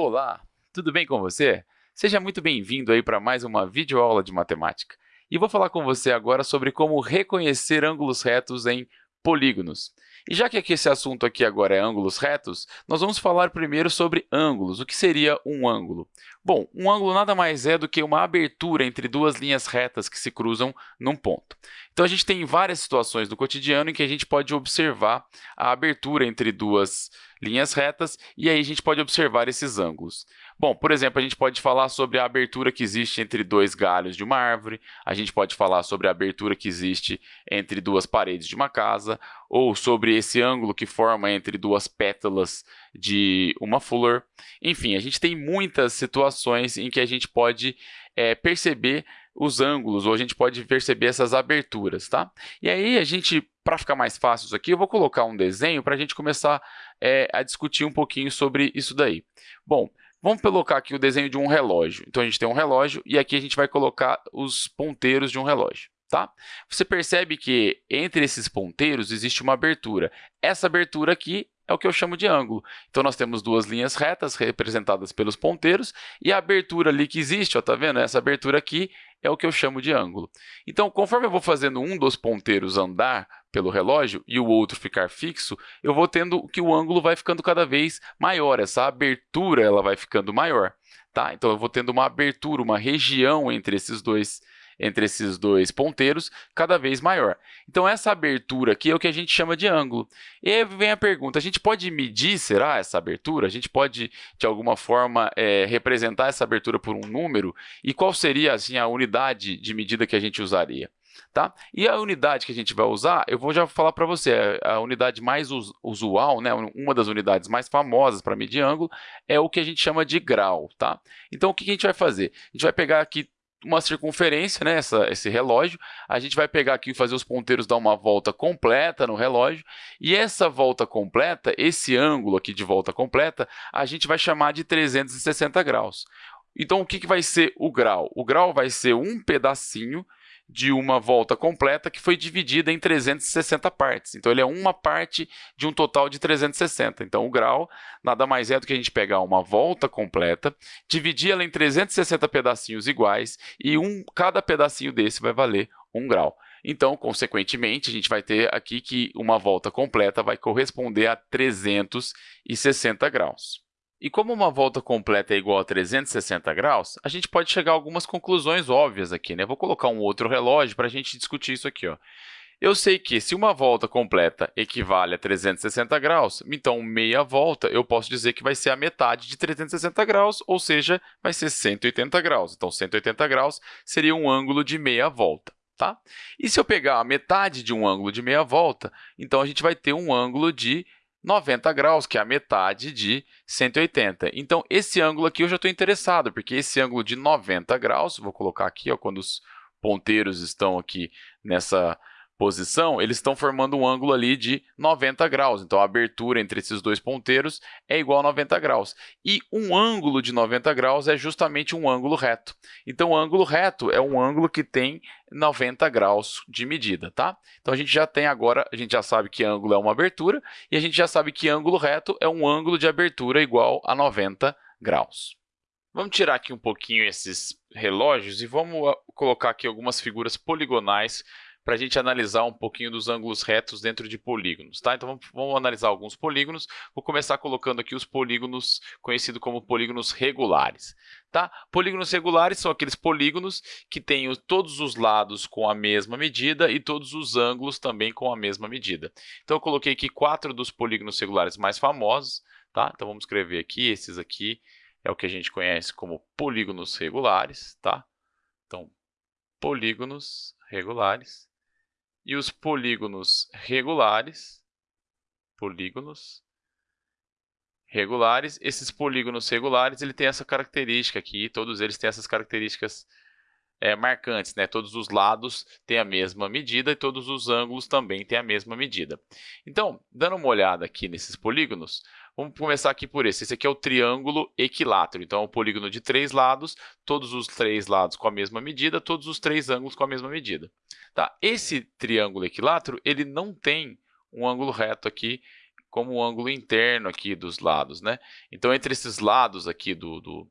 Olá, tudo bem com você? Seja muito bem-vindo aí para mais uma videoaula de matemática. E vou falar com você agora sobre como reconhecer ângulos retos em polígonos. E já que esse assunto aqui agora é ângulos retos, nós vamos falar primeiro sobre ângulos. O que seria um ângulo? Bom, um ângulo nada mais é do que uma abertura entre duas linhas retas que se cruzam num ponto. Então, a gente tem várias situações do cotidiano em que a gente pode observar a abertura entre duas linhas retas e aí a gente pode observar esses ângulos. Bom, por exemplo, a gente pode falar sobre a abertura que existe entre dois galhos de uma árvore, a gente pode falar sobre a abertura que existe entre duas paredes de uma casa, ou sobre esse ângulo que forma entre duas pétalas de uma flor. Enfim, a gente tem muitas situações em que a gente pode é, perceber os ângulos, ou a gente pode perceber essas aberturas, tá? E aí a gente, para ficar mais fácil isso aqui, eu vou colocar um desenho para a gente começar é, a discutir um pouquinho sobre isso daí. Bom, Vamos colocar aqui o desenho de um relógio. Então, a gente tem um relógio e aqui a gente vai colocar os ponteiros de um relógio. Tá? Você percebe que entre esses ponteiros existe uma abertura. Essa abertura aqui é o que eu chamo de ângulo. Então, nós temos duas linhas retas representadas pelos ponteiros e a abertura ali que existe, ó, tá vendo? Essa abertura aqui é o que eu chamo de ângulo. Então, conforme eu vou fazendo um dos ponteiros andar pelo relógio e o outro ficar fixo, eu vou tendo que o ângulo vai ficando cada vez maior, essa abertura ela vai ficando maior. Tá? Então, eu vou tendo uma abertura, uma região entre esses dois entre esses dois ponteiros cada vez maior. Então, essa abertura aqui é o que a gente chama de ângulo. E aí vem a pergunta, a gente pode medir, será, essa abertura? A gente pode, de alguma forma, é, representar essa abertura por um número? E qual seria assim, a unidade de medida que a gente usaria? Tá? E a unidade que a gente vai usar, eu vou já falar para você, é, a unidade mais usual, né, uma das unidades mais famosas para medir ângulo, é o que a gente chama de grau. Tá? Então, o que a gente vai fazer? A gente vai pegar aqui uma circunferência, né, essa, esse relógio. A gente vai pegar aqui e fazer os ponteiros dar uma volta completa no relógio. E essa volta completa, esse ângulo aqui de volta completa, a gente vai chamar de 360 graus. Então, o que, que vai ser o grau? O grau vai ser um pedacinho de uma volta completa que foi dividida em 360 partes. Então, ele é uma parte de um total de 360. Então, o grau nada mais é do que a gente pegar uma volta completa, dividir ela em 360 pedacinhos iguais e um, cada pedacinho desse vai valer um grau. Então, consequentemente, a gente vai ter aqui que uma volta completa vai corresponder a 360 graus. E como uma volta completa é igual a 360 graus, a gente pode chegar a algumas conclusões óbvias aqui. Né? Vou colocar um outro relógio para a gente discutir isso aqui. Ó. Eu sei que se uma volta completa equivale a 360 graus, então meia volta eu posso dizer que vai ser a metade de 360 graus, ou seja, vai ser 180 graus. Então, 180 graus seria um ângulo de meia volta. Tá? E se eu pegar a metade de um ângulo de meia volta, então a gente vai ter um ângulo de 90 graus, que é a metade de 180. Então, esse ângulo aqui eu já estou interessado, porque esse ângulo de 90 graus, vou colocar aqui ó, quando os ponteiros estão aqui nessa posição, eles estão formando um ângulo ali de 90 graus. Então, a abertura entre esses dois ponteiros é igual a 90 graus. E um ângulo de 90 graus é justamente um ângulo reto. Então, o ângulo reto é um ângulo que tem 90 graus de medida, tá? Então, a gente já tem agora, a gente já sabe que ângulo é uma abertura e a gente já sabe que ângulo reto é um ângulo de abertura igual a 90 graus. Vamos tirar aqui um pouquinho esses relógios e vamos colocar aqui algumas figuras poligonais para a gente analisar um pouquinho dos ângulos retos dentro de polígonos. Tá? Então, vamos, vamos, analisar alguns polígonos. Vou começar colocando aqui os polígonos conhecidos como polígonos regulares. Tá? Polígonos regulares são aqueles polígonos que têm todos os lados com a mesma medida e todos os ângulos também com a mesma medida. Então, eu coloquei aqui quatro dos polígonos regulares mais famosos. Tá? Então, vamos escrever aqui, esses aqui é o que a gente conhece como polígonos regulares. Tá? Então, polígonos regulares e os polígonos regulares, polígonos regulares, esses polígonos regulares, ele tem essa característica aqui, todos eles têm essas características é, marcantes, né? Todos os lados têm a mesma medida e todos os ângulos também têm a mesma medida. Então, dando uma olhada aqui nesses polígonos, Vamos começar aqui por esse. Esse aqui é o triângulo equilátero. Então, é um polígono de três lados, todos os três lados com a mesma medida, todos os três ângulos com a mesma medida. Tá? Esse triângulo equilátero ele não tem um ângulo reto aqui como o ângulo interno aqui dos lados, né? Então, entre esses lados aqui do, do,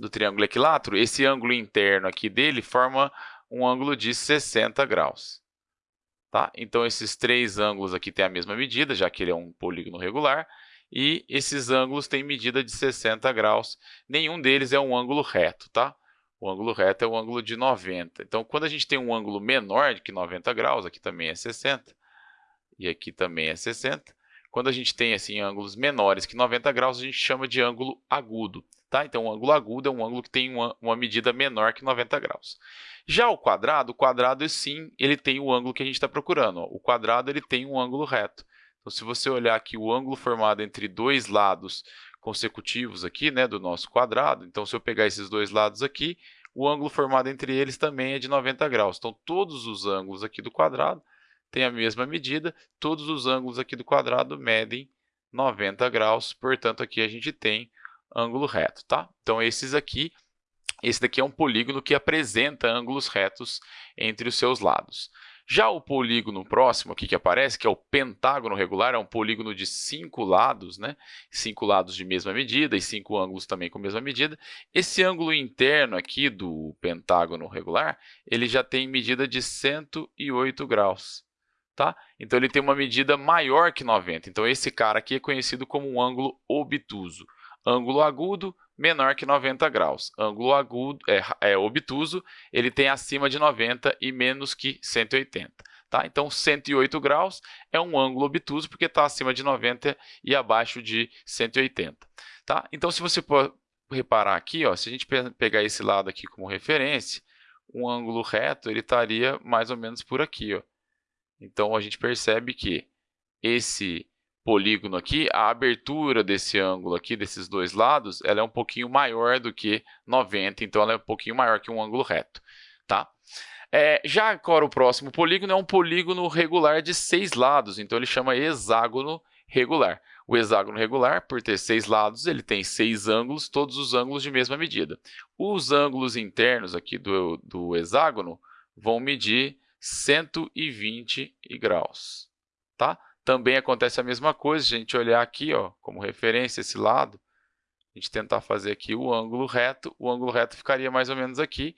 do triângulo equilátero, esse ângulo interno aqui dele forma um ângulo de 60 graus. Tá? Então, esses três ângulos aqui têm a mesma medida, já que ele é um polígono regular, e esses ângulos têm medida de 60 graus. Nenhum deles é um ângulo reto, tá? O ângulo reto é o ângulo de 90. Então, quando a gente tem um ângulo menor que 90 graus, aqui também é 60, e aqui também é 60, quando a gente tem assim ângulos menores que 90 graus, a gente chama de ângulo agudo. Tá? Então, o ângulo agudo é um ângulo que tem uma, uma medida menor que 90 graus. Já o quadrado, o quadrado sim, ele tem o ângulo que a gente está procurando. Ó. O quadrado ele tem um ângulo reto. Então, se você olhar aqui o ângulo formado entre dois lados consecutivos aqui, né, do nosso quadrado, então se eu pegar esses dois lados aqui, o ângulo formado entre eles também é de 90 graus. Então, todos os ângulos aqui do quadrado têm a mesma medida, todos os ângulos aqui do quadrado medem 90 graus, portanto, aqui a gente tem ângulo reto, tá? Então, esses aqui, esse daqui é um polígono que apresenta ângulos retos entre os seus lados. Já o polígono próximo aqui que aparece, que é o pentágono regular, é um polígono de cinco lados, né? cinco lados de mesma medida e cinco ângulos também com mesma medida. Esse ângulo interno aqui do pentágono regular, ele já tem medida de 108 graus. Tá? Então, ele tem uma medida maior que 90. Então, esse cara aqui é conhecido como um ângulo obtuso. Ângulo agudo, menor que 90 graus. Ângulo agudo, é, é obtuso, ele tem acima de 90 e menos que 180. Tá? Então, 108 graus é um ângulo obtuso porque está acima de 90 e abaixo de 180. Tá? Então, se você reparar aqui, ó, se a gente pegar esse lado aqui como referência, um ângulo reto ele estaria mais ou menos por aqui. Ó. Então, a gente percebe que esse polígono aqui, a abertura desse ângulo aqui, desses dois lados, ela é um pouquinho maior do que 90, então ela é um pouquinho maior que um ângulo reto, tá? É, já agora o próximo polígono é um polígono regular de seis lados, então ele chama hexágono regular. O hexágono regular, por ter seis lados, ele tem seis ângulos, todos os ângulos de mesma medida. Os ângulos internos aqui do, do hexágono vão medir 120 graus, tá? Também acontece a mesma coisa, se a gente olhar aqui, ó, como referência esse lado, a gente tentar fazer aqui o ângulo reto, o ângulo reto ficaria mais ou menos aqui.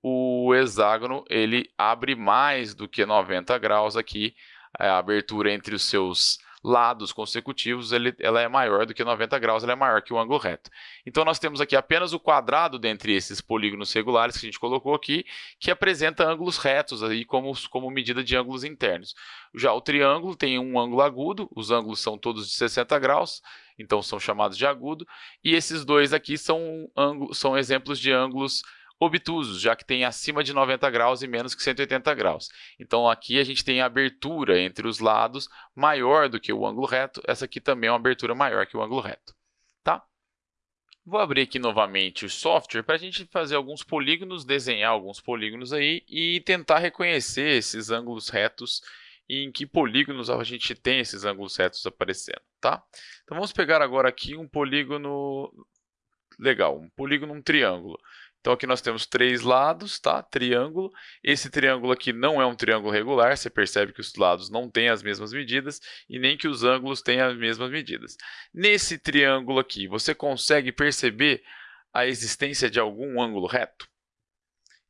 O hexágono, ele abre mais do que 90 graus aqui, a abertura entre os seus lados consecutivos, ele, ela é maior do que 90 graus, ela é maior que o ângulo reto. Então, nós temos aqui apenas o quadrado dentre esses polígonos regulares que a gente colocou aqui, que apresenta ângulos retos aí como, como medida de ângulos internos. Já o triângulo tem um ângulo agudo, os ângulos são todos de 60 graus, então são chamados de agudo, e esses dois aqui são, são exemplos de ângulos obtusos, já que tem acima de 90 graus e menos que 180 graus. Então, aqui a gente tem a abertura entre os lados maior do que o ângulo reto. Essa aqui também é uma abertura maior que o ângulo reto. Tá? Vou abrir aqui novamente o software para a gente fazer alguns polígonos, desenhar alguns polígonos aí e tentar reconhecer esses ângulos retos e em que polígonos a gente tem esses ângulos retos aparecendo, tá? Então vamos pegar agora aqui um polígono legal, um polígono, um triângulo. Então aqui nós temos três lados, tá? Triângulo. Esse triângulo aqui não é um triângulo regular, você percebe que os lados não têm as mesmas medidas e nem que os ângulos têm as mesmas medidas. Nesse triângulo aqui, você consegue perceber a existência de algum ângulo reto?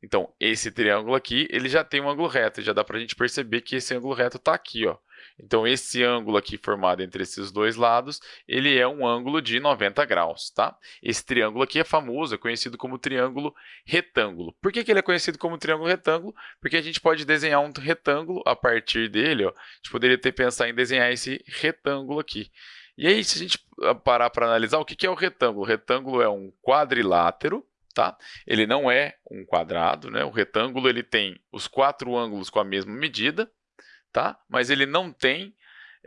Então, esse triângulo aqui, ele já tem um ângulo reto, já dá para a gente perceber que esse ângulo reto está aqui, ó. Então, esse ângulo aqui formado entre esses dois lados, ele é um ângulo de 90 graus, tá? Esse triângulo aqui é famoso, é conhecido como triângulo retângulo. Por que, que ele é conhecido como triângulo retângulo? Porque a gente pode desenhar um retângulo a partir dele, ó. A gente poderia ter pensado em desenhar esse retângulo aqui. E aí, se a gente parar para analisar, o que, que é o retângulo? O retângulo é um quadrilátero, tá? Ele não é um quadrado, né? O retângulo ele tem os quatro ângulos com a mesma medida, tá? Mas ele não tem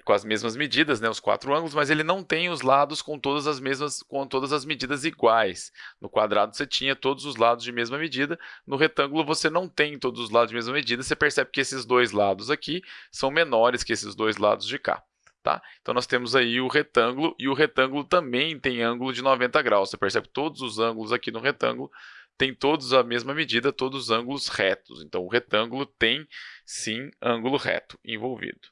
com as mesmas medidas, né, os quatro ângulos, mas ele não tem os lados com todas as mesmas, com todas as medidas iguais. No quadrado você tinha todos os lados de mesma medida, no retângulo você não tem todos os lados de mesma medida, você percebe que esses dois lados aqui são menores que esses dois lados de cá. Tá? Então nós temos aí o retângulo, e o retângulo também tem ângulo de 90 graus. Você percebe que todos os ângulos aqui no retângulo têm todos a mesma medida, todos os ângulos retos. Então o retângulo tem sim ângulo reto envolvido.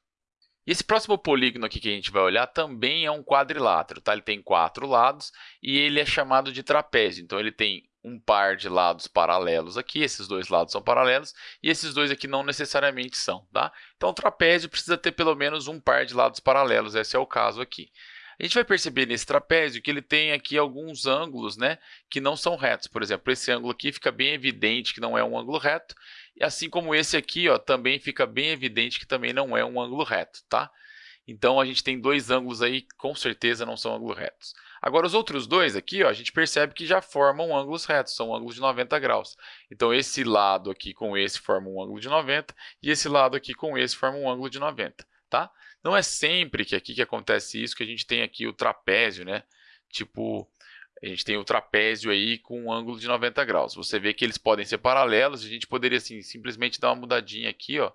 E esse próximo polígono aqui que a gente vai olhar também é um quadrilátero, tá? Ele tem quatro lados e ele é chamado de trapézio. Então, ele tem um par de lados paralelos aqui, esses dois lados são paralelos, e esses dois aqui não necessariamente são, tá? Então, o trapézio precisa ter pelo menos um par de lados paralelos, esse é o caso aqui. A gente vai perceber nesse trapézio que ele tem aqui alguns ângulos né, que não são retos. Por exemplo, esse ângulo aqui fica bem evidente que não é um ângulo reto, e assim como esse aqui ó, também fica bem evidente que também não é um ângulo reto. Tá? Então, a gente tem dois ângulos aí que com certeza não são ângulos retos. Agora, os outros dois aqui, ó, a gente percebe que já formam ângulos retos, são ângulos de 90 graus. Então, esse lado aqui com esse forma um ângulo de 90, e esse lado aqui com esse forma um ângulo de 90. Tá? Não é sempre que aqui que acontece isso, que a gente tem aqui o trapézio, né? Tipo, a gente tem o trapézio aí com um ângulo de 90 graus. Você vê que eles podem ser paralelos, a gente poderia assim, simplesmente dar uma mudadinha aqui, ó,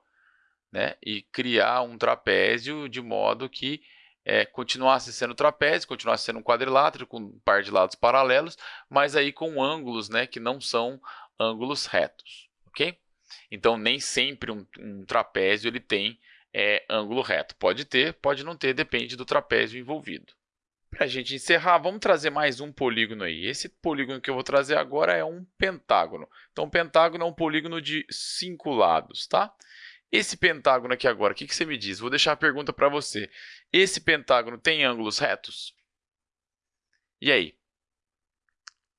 né? E criar um trapézio de modo que é, continuasse sendo trapézio, continuasse sendo um quadrilátero com um par de lados paralelos, mas aí com ângulos, né, que não são ângulos retos, ok? Então, nem sempre um, um trapézio ele tem é, ângulo reto. Pode ter, pode não ter, depende do trapézio envolvido. Para a gente encerrar, vamos trazer mais um polígono aí. Esse polígono que eu vou trazer agora é um pentágono. Então, um pentágono é um polígono de cinco lados, tá? Esse pentágono aqui agora, o que, que você me diz? Vou deixar a pergunta para você. Esse pentágono tem ângulos retos? E aí?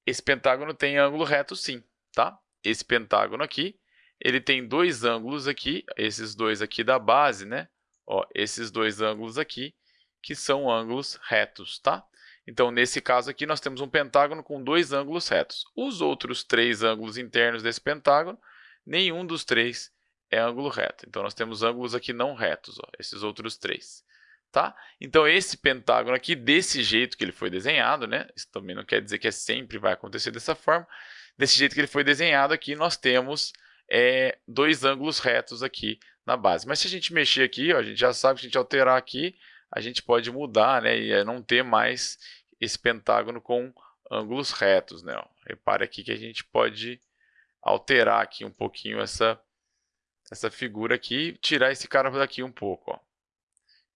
Esse pentágono tem ângulo reto sim, tá? Esse pentágono aqui ele tem dois ângulos aqui, esses dois aqui da base, né? Ó, esses dois ângulos aqui, que são ângulos retos, tá? Então, nesse caso aqui, nós temos um pentágono com dois ângulos retos. Os outros três ângulos internos desse pentágono, nenhum dos três é ângulo reto. Então, nós temos ângulos aqui não retos, ó, esses outros três. Tá? Então, esse pentágono aqui, desse jeito que ele foi desenhado, né? isso também não quer dizer que é sempre vai acontecer dessa forma, desse jeito que ele foi desenhado aqui, nós temos é, dois ângulos retos aqui na base. Mas se a gente mexer aqui, ó, a gente já sabe que se a gente alterar aqui, a gente pode mudar né, e é não ter mais esse pentágono com ângulos retos. Né. Repare aqui que a gente pode alterar aqui um pouquinho essa, essa figura aqui, tirar esse cara daqui um pouco. Ó.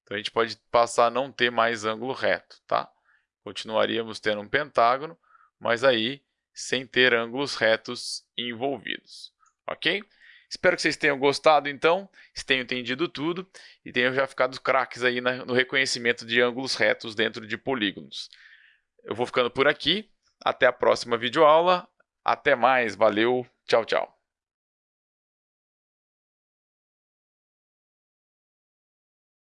Então a gente pode passar a não ter mais ângulo reto. Tá? Continuaríamos tendo um pentágono, mas aí sem ter ângulos retos envolvidos ok? Espero que vocês tenham gostado, então, tenham entendido tudo e tenham já ficado craques aí no reconhecimento de ângulos retos dentro de polígonos. Eu vou ficando por aqui, até a próxima videoaula, até mais, valeu, tchau, tchau.